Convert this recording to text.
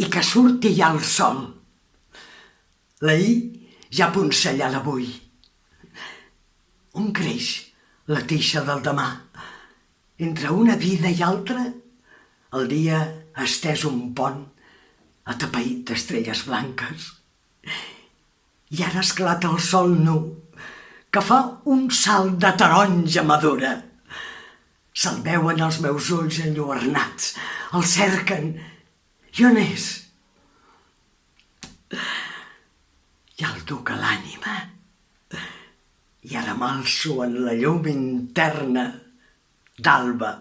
i que surti ja el sol. L'ahir ja poncellar l'avui. On creix la teixa del demà? Entre una vida i altra, el dia ha estès un pont atapeït d'estrelles blanques. I ara esclata el sol nu, que fa un salt de taronja madura. Se'l veuen els meus ulls enlluernats, el cerquen. I on és? I el duc a l'ànima. I ara m'alço en la llum interna d'alba